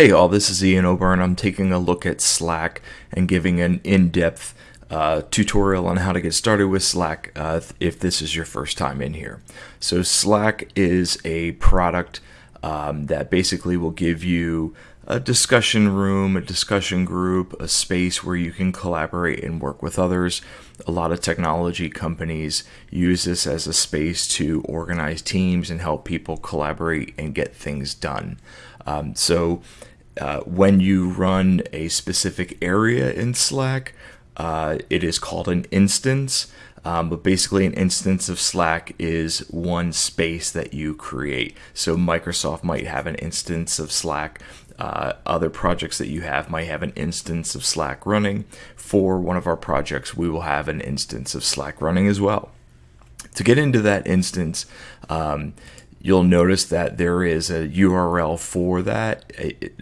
Hey all, this is Ian O'Byrne. I'm taking a look at Slack and giving an in-depth uh, tutorial on how to get started with Slack uh, if this is your first time in here. So Slack is a product um, that basically will give you a discussion room, a discussion group, a space where you can collaborate and work with others. A lot of technology companies use this as a space to organize teams and help people collaborate and get things done. Um, so uh, when you run a specific area in Slack, uh, it is called an instance. Um, but basically, an instance of Slack is one space that you create. So Microsoft might have an instance of Slack. Uh, other projects that you have might have an instance of Slack running. For one of our projects, we will have an instance of Slack running as well. To get into that instance, um, you'll notice that there is a URL for that.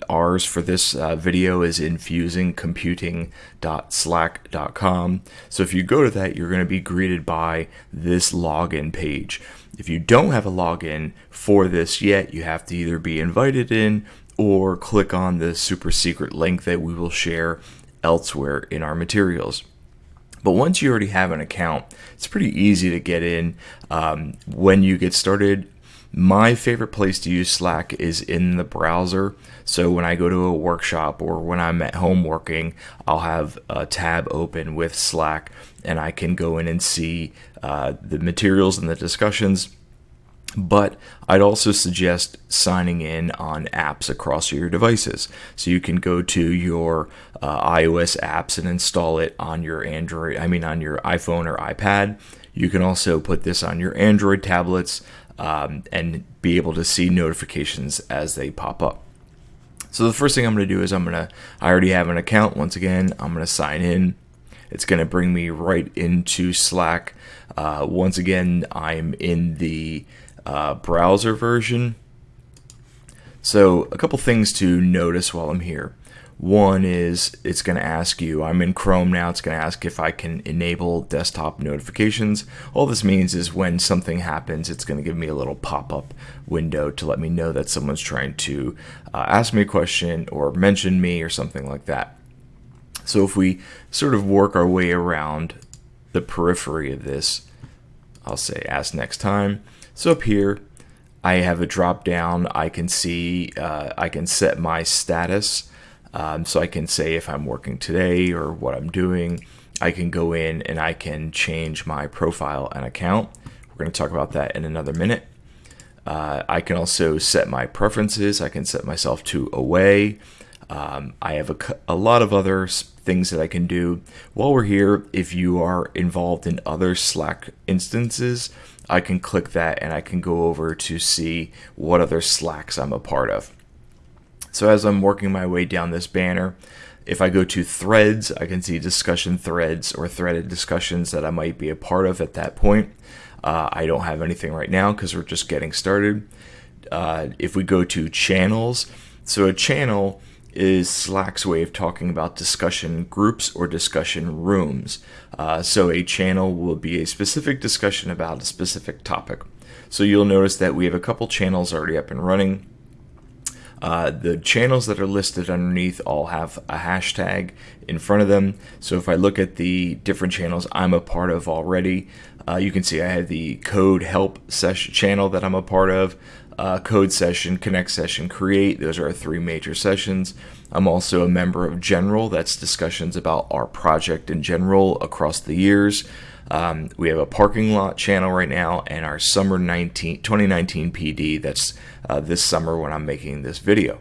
ours for this uh, video is infusingcomputing.slack.com. So if you go to that, you're going to be greeted by this login page. If you don't have a login for this yet, you have to either be invited in or click on the super secret link that we will share elsewhere in our materials. But once you already have an account, it's pretty easy to get in. Um, when you get started, my favorite place to use Slack is in the browser. So when I go to a workshop or when I'm at home working, I'll have a tab open with Slack and I can go in and see uh, the materials and the discussions. But I'd also suggest signing in on apps across your devices. So you can go to your uh, iOS apps and install it on your Android, I mean on your iPhone or iPad. You can also put this on your Android tablets um, and be able to see notifications as they pop up. So the first thing I'm going to do is I'm going to, I already have an account. Once again, I'm going to sign in. It's going to bring me right into Slack. Uh, once again, I'm in the uh, browser version. So a couple things to notice while I'm here. One is it's going to ask you, I'm in Chrome now, it's going to ask if I can enable desktop notifications. All this means is when something happens, it's going to give me a little pop-up window to let me know that someone's trying to uh, ask me a question or mention me or something like that. So if we sort of work our way around the periphery of this, I'll say ask next time. So up here, I have a drop down. I can see, uh, I can set my status. Um, so I can say if I'm working today or what I'm doing. I can go in and I can change my profile and account. We're going to talk about that in another minute. Uh, I can also set my preferences. I can set myself to away. Um, I have a, a lot of other things that I can do. While we're here, if you are involved in other Slack instances, I can click that and I can go over to see what other Slacks I'm a part of. So as I'm working my way down this banner, if I go to threads, I can see discussion threads or threaded discussions that I might be a part of at that point. Uh, I don't have anything right now because we're just getting started. Uh, if we go to channels, so a channel is Slack's way of talking about discussion groups or discussion rooms. Uh, so a channel will be a specific discussion about a specific topic. So you'll notice that we have a couple channels already up and running. Uh, the channels that are listed underneath all have a hashtag in front of them. So if I look at the different channels I'm a part of already, uh, you can see I have the code help session channel that I'm a part of, uh, code session, connect session, create. Those are our three major sessions. I'm also a member of general. That's discussions about our project in general across the years. Um, we have a parking lot channel right now and our summer 19, 2019 PD that's uh, this summer when I'm making this video.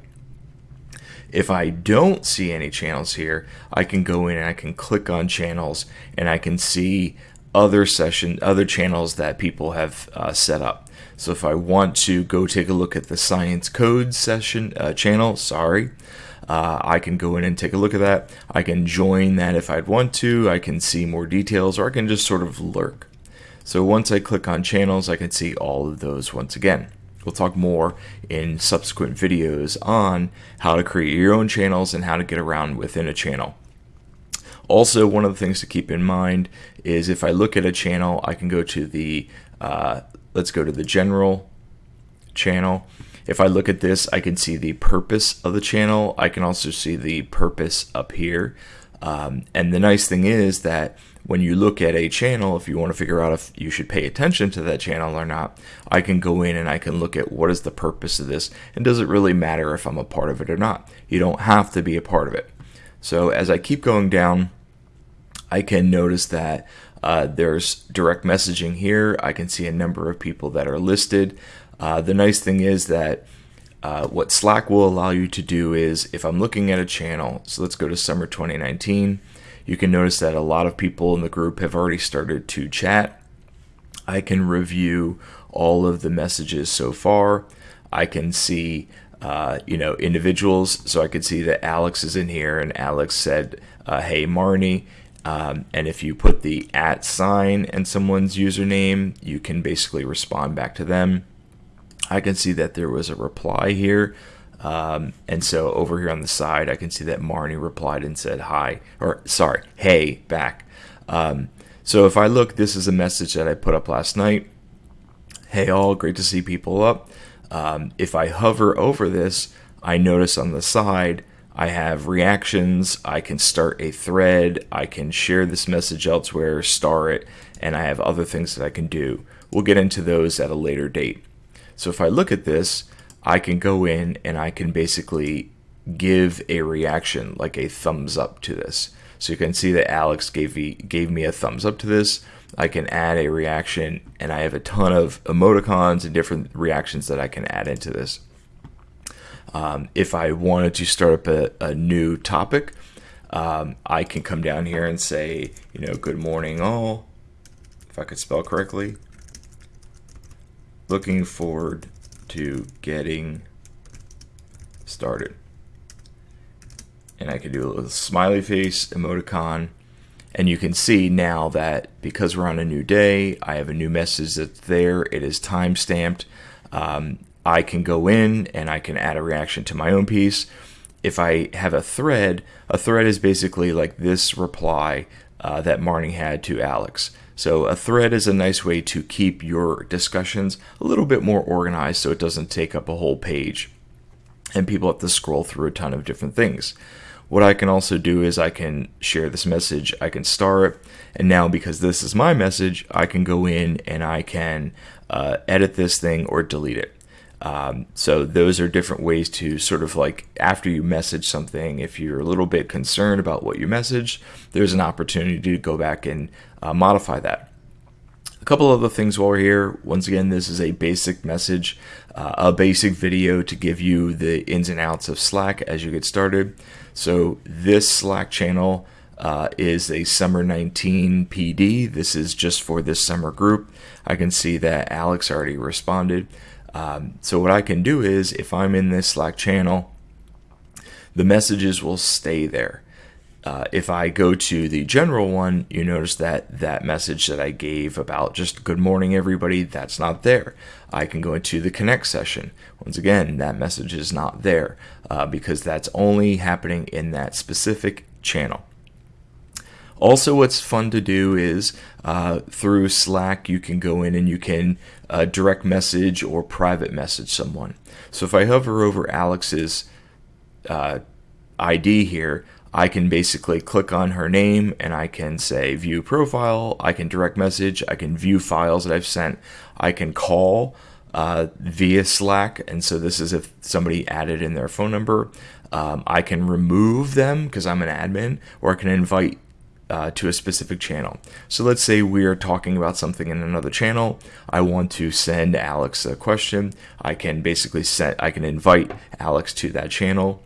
If I don't see any channels here, I can go in and I can click on channels and I can see other session, other channels that people have uh, set up. So if I want to go take a look at the science code session uh, channel, sorry, uh, I can go in and take a look at that. I can join that if I'd want to. I can see more details or I can just sort of lurk. So once I click on channels, I can see all of those once again. We'll talk more in subsequent videos on how to create your own channels and how to get around within a channel. Also, one of the things to keep in mind is if I look at a channel, I can go to the, uh, let's go to the general channel if I look at this, I can see the purpose of the channel. I can also see the purpose up here. Um, and the nice thing is that when you look at a channel, if you want to figure out if you should pay attention to that channel or not, I can go in and I can look at what is the purpose of this and does it really matter if I'm a part of it or not. You don't have to be a part of it. So as I keep going down, I can notice that uh, there's direct messaging here. I can see a number of people that are listed. Uh, the nice thing is that uh, what Slack will allow you to do is if I'm looking at a channel, so let's go to summer 2019, you can notice that a lot of people in the group have already started to chat. I can review all of the messages so far. I can see, uh, you know, individuals. So I could see that Alex is in here, and Alex said, uh, "Hey, Marnie." Um, and if you put the at sign and someone's username, you can basically respond back to them. I can see that there was a reply here. Um, and so over here on the side, I can see that Marnie replied and said hi, or sorry, hey, back. Um, so if I look, this is a message that I put up last night. Hey, all, great to see people up. Um, if I hover over this, I notice on the side, I have reactions. I can start a thread. I can share this message elsewhere, star it, and I have other things that I can do. We'll get into those at a later date. So if I look at this, I can go in and I can basically give a reaction, like a thumbs up to this. So you can see that Alex gave me, gave me a thumbs up to this. I can add a reaction, and I have a ton of emoticons and different reactions that I can add into this. Um, if I wanted to start up a, a new topic, um, I can come down here and say, you know, good morning all, if I could spell correctly looking forward to getting started. And I can do a little smiley face emoticon. And you can see now that because we're on a new day, I have a new message that's there. It is time stamped. Um, I can go in and I can add a reaction to my own piece. If I have a thread, a thread is basically like this reply uh, that Marnie had to Alex. So a thread is a nice way to keep your discussions a little bit more organized so it doesn't take up a whole page and people have to scroll through a ton of different things. What I can also do is I can share this message, I can star it, and now because this is my message, I can go in and I can uh, edit this thing or delete it. Um, so those are different ways to sort of like after you message something, if you're a little bit concerned about what you message, there's an opportunity to go back and uh, modify that. A couple other things while we're here. Once again, this is a basic message, uh, a basic video to give you the ins and outs of Slack as you get started. So this Slack channel uh, is a summer 19 PD. This is just for this summer group. I can see that Alex already responded. Um, so what I can do is if I'm in this Slack channel, the messages will stay there. Uh, if I go to the general one, you notice that that message that I gave about just good morning everybody, that's not there. I can go into the connect session. Once again, that message is not there uh, because that's only happening in that specific channel. Also, what's fun to do is uh, through Slack, you can go in and you can uh, direct message or private message someone. So if I hover over Alex's uh, ID here, I can basically click on her name and I can say view profile, I can direct message, I can view files that I've sent, I can call uh, via Slack. And so this is if somebody added in their phone number. Um, I can remove them because I'm an admin, or I can invite uh, to a specific channel. So let's say we are talking about something in another channel. I want to send Alex a question. I can basically set, I can invite Alex to that channel.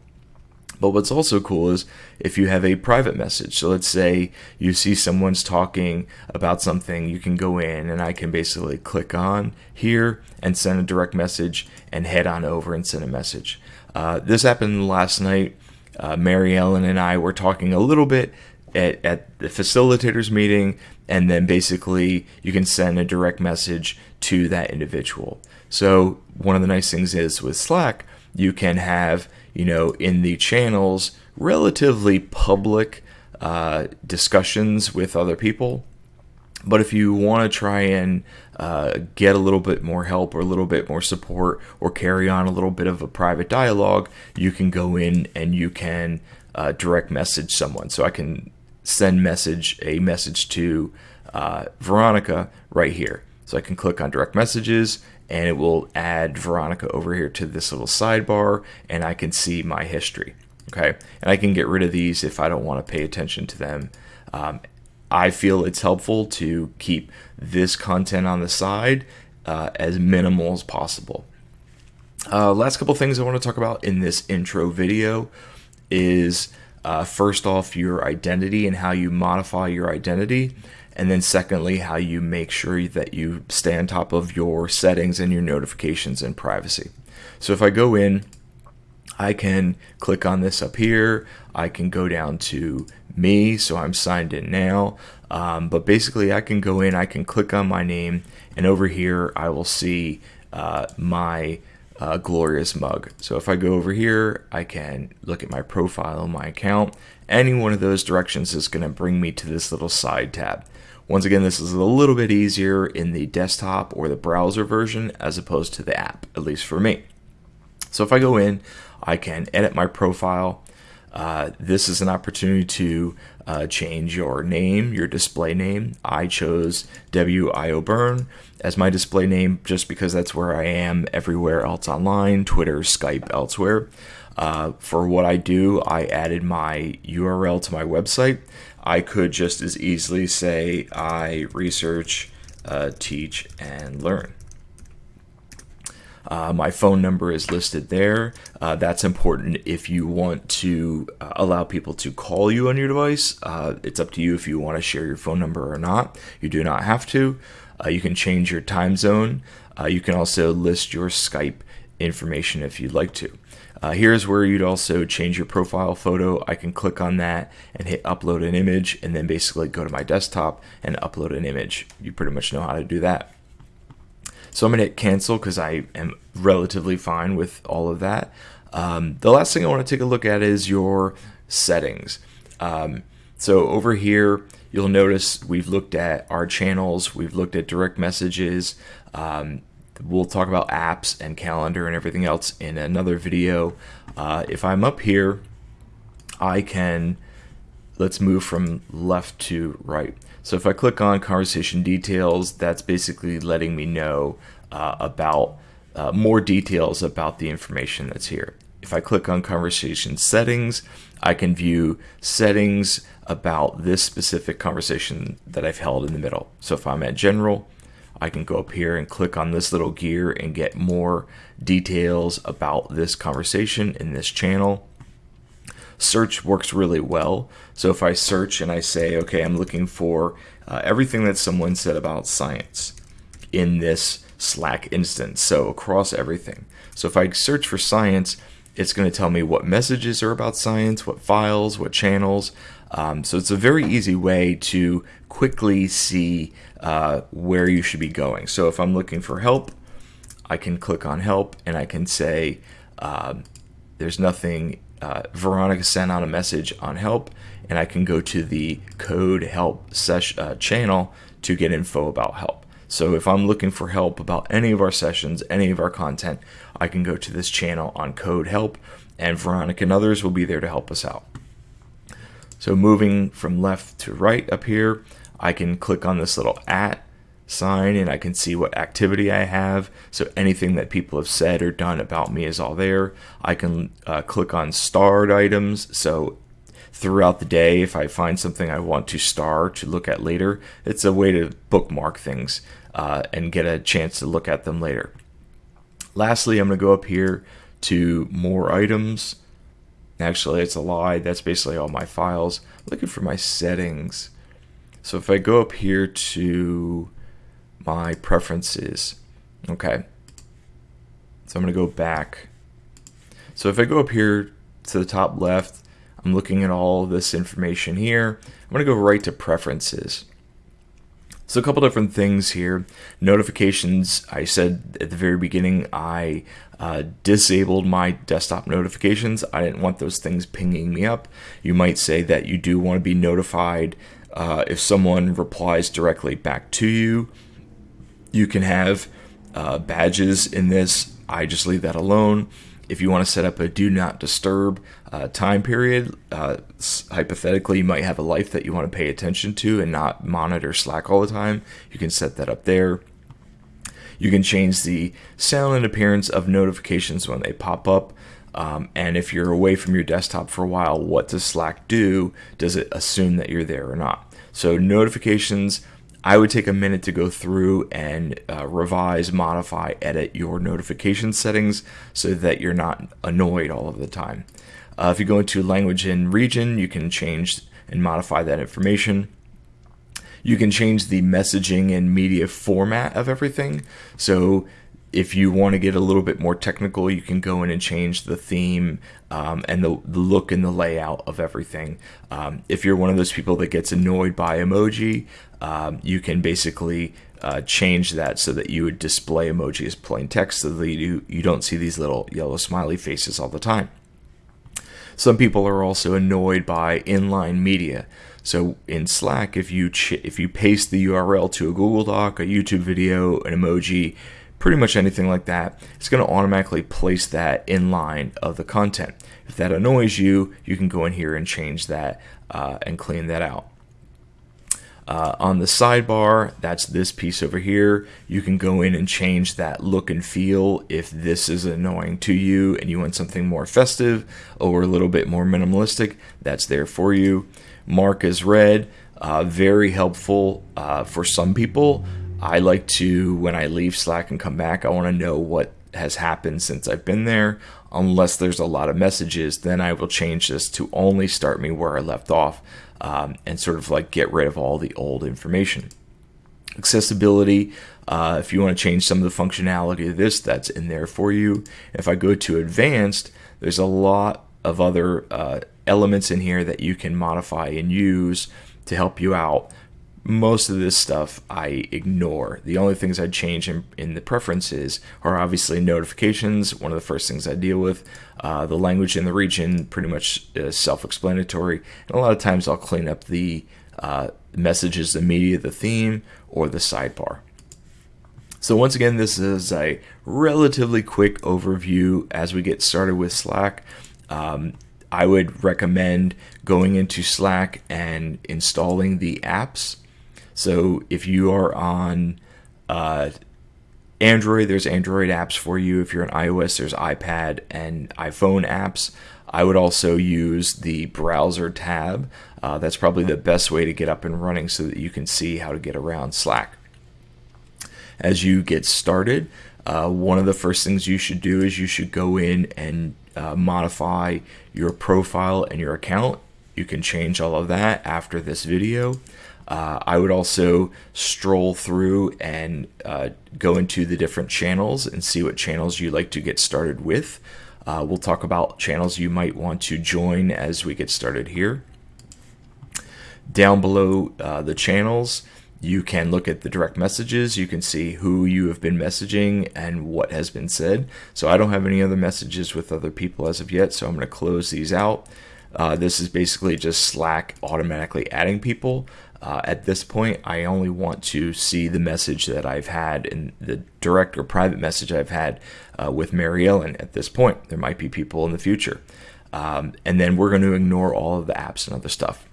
But what's also cool is if you have a private message. So let's say you see someone's talking about something, you can go in and I can basically click on here and send a direct message and head on over and send a message. Uh, this happened last night. Uh, Mary Ellen and I were talking a little bit at, at the facilitators meeting and then basically you can send a direct message to that individual so one of the nice things is with slack you can have you know in the channels relatively public uh, discussions with other people But if you want to try and uh, get a little bit more help or a little bit more support or carry on a little bit of a private dialogue, you can go in and you can uh, direct message someone. So I can send message a message to uh, Veronica right here. So I can click on direct messages and it will add Veronica over here to this little sidebar and I can see my history. Okay. And I can get rid of these if I don't want to pay attention to them. Um, I feel it's helpful to keep this content on the side uh, as minimal as possible. Uh, last couple things I want to talk about in this intro video is uh, first off your identity and how you modify your identity. And then secondly how you make sure that you stay on top of your settings and your notifications and privacy. So if i go in i can click on this up here. I can go down to me so i'm signed in now. Um, but basically i can go in i can click on my name and over here i will see uh, my uh, glorious mug. So if I go over here, I can look at my profile, my account. Any one of those directions is going to bring me to this little side tab. Once again, this is a little bit easier in the desktop or the browser version as opposed to the app, at least for me. So if I go in, I can edit my profile. Uh, this is an opportunity to uh, change your name, your display name. I chose W.I.O. Byrne as my display name just because that's where I am everywhere else online Twitter, Skype, elsewhere. Uh, for what I do, I added my URL to my website. I could just as easily say I research, uh, teach, and learn. Uh, my phone number is listed there. Uh, that's important if you want to uh, allow people to call you on your device. Uh, it's up to you if you want to share your phone number or not. You do not have to. Uh, you can change your time zone. Uh, you can also list your Skype information if you'd like to. Uh, here's where you'd also change your profile photo. I can click on that and hit upload an image and then basically go to my desktop and upload an image. You pretty much know how to do that. So I'm going to hit cancel because I am relatively fine with all of that. Um, the last thing I want to take a look at is your settings. Um, so over here, you'll notice we've looked at our channels, we've looked at direct messages. Um, we'll talk about apps and calendar and everything else in another video. Uh, if I'm up here, I can, let's move from left to right. So if I click on conversation details, that's basically letting me know uh, about uh, more details about the information that's here. If I click on conversation settings, I can view settings about this specific conversation that I've held in the middle. So if I'm at general, I can go up here and click on this little gear and get more details about this conversation in this channel. Search works really well. So if I search and I say, okay, I'm looking for uh, everything that someone said about science in this Slack instance, so across everything. So if I search for science, it's going to tell me what messages are about science, what files, what channels. Um, so it's a very easy way to quickly see uh, where you should be going. So if I'm looking for help, I can click on help and I can say uh, there's nothing. Uh, Veronica sent out a message on help, and I can go to the code help session uh, channel to get info about help. So if I'm looking for help about any of our sessions, any of our content, I can go to this channel on code help and Veronica and others will be there to help us out. So moving from left to right up here, I can click on this little at sign and I can see what activity I have. So anything that people have said or done about me is all there. I can uh, click on starred items. So throughout the day, if I find something I want to star to look at later, it's a way to bookmark things uh, and get a chance to look at them later. Lastly, I'm going to go up here to more items. Actually, it's a lie. That's basically all my files. I'm looking for my settings. So if I go up here to my preferences, okay. So I'm going to go back. So if I go up here to the top left, I'm looking at all this information here. I'm going to go right to preferences. So a couple different things here. Notifications, I said at the very beginning, I uh, disabled my desktop notifications. I didn't want those things pinging me up. You might say that you do want to be notified Uh, if someone replies directly back to you, you can have uh, badges in this. I just leave that alone. If you want to set up a do not disturb uh, time period, uh, hypothetically, you might have a life that you want to pay attention to and not monitor Slack all the time. You can set that up there. You can change the sound and appearance of notifications when they pop up. Um, and if you're away from your desktop for a while, what does Slack do? Does it assume that you're there or not? So, notifications, I would take a minute to go through and uh, revise, modify, edit your notification settings so that you're not annoyed all of the time. Uh, if you go into language and region, you can change and modify that information. You can change the messaging and media format of everything. So if you want to get a little bit more technical, you can go in and change the theme um, and the, the, look and the layout of everything. Um, if you're one of those people that gets annoyed by emoji, um, you can basically uh, change that so that you would display emoji as plain text so that you, you don't see these little yellow smiley faces all the time. Some people are also annoyed by inline media. So in Slack, if you if you paste the URL to a Google Doc, a YouTube video, an emoji, pretty much anything like that, it's going to automatically place that in line of the content. If that annoys you, you can go in here and change that uh, and clean that out. Uh, on the sidebar, that's this piece over here. You can go in and change that look and feel if this is annoying to you and you want something more festive or a little bit more minimalistic. That's there for you. Mark as read, uh, very helpful uh, for some people. I like to, when I leave Slack and come back, I want to know what has happened since I've been there. Unless there's a lot of messages, then I will change this to only start me where I left off um, and sort of like get rid of all the old information. Accessibility, uh, if you want to change some of the functionality of this, that's in there for you. If I go to advanced, there's a lot of other uh, elements in here that you can modify and use to help you out most of this stuff I ignore. The only things I'd change in, in, the preferences are obviously notifications, one of the first things I deal with. Uh, the language in the region, pretty much self explanatory. And a lot of times I'll clean up the uh, messages, the media, the theme, or the sidebar. So, once again, this is a relatively quick overview as we get started with Slack. Um, I would recommend going into Slack and installing the apps so if you are on uh, Android, there's Android apps for you. If you're on iOS, there's iPad and iPhone apps. I would also use the browser tab. Uh, that's probably the best way to get up and running so that you can see how to get around Slack. As you get started, uh, one of the first things you should do is you should go in and uh, modify your profile and your account. You can change all of that after this video. Uh, I would also stroll through and uh, go into the different channels and see what channels you like to get started with. Uh, we'll talk about channels you might want to join as we get started here. Down below uh, the channels, you can look at the direct messages. You can see who you have been messaging and what has been said. So I don't have any other messages with other people as of yet, so I'm going to close these out. Uh, this is basically just Slack automatically adding people. Uh, at this point, I only want to see the message that I've had in the direct or private message I've had uh, with Mary Ellen at this point. There might be people in the future. Um, and then we're going to ignore all of the apps and other stuff.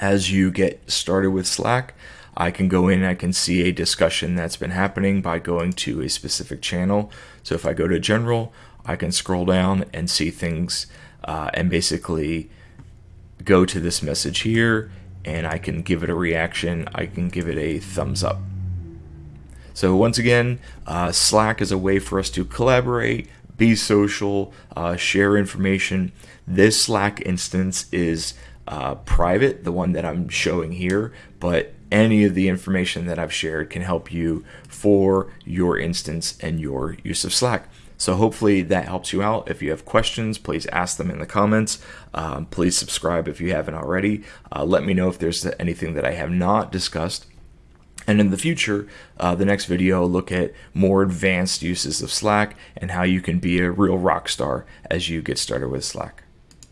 As you get started with Slack, I can go in and I can see a discussion that's been happening by going to a specific channel. So if I go to general, I can scroll down and see things uh, and basically go to this message here and I can give it a reaction. I can give it a thumbs up. So once again, uh, Slack is a way for us to collaborate, be social, uh, share information. This Slack instance is uh, private, the one that I'm showing here, but any of the information that I've shared can help you for your instance and your use of Slack. So hopefully that helps you out. If you have questions, please ask them in the comments. Um, please subscribe if you haven't already. Uh, let me know if there's anything that I have not discussed. And in the future, uh, the next video will look at more advanced uses of Slack and how you can be a real rock star as you get started with Slack.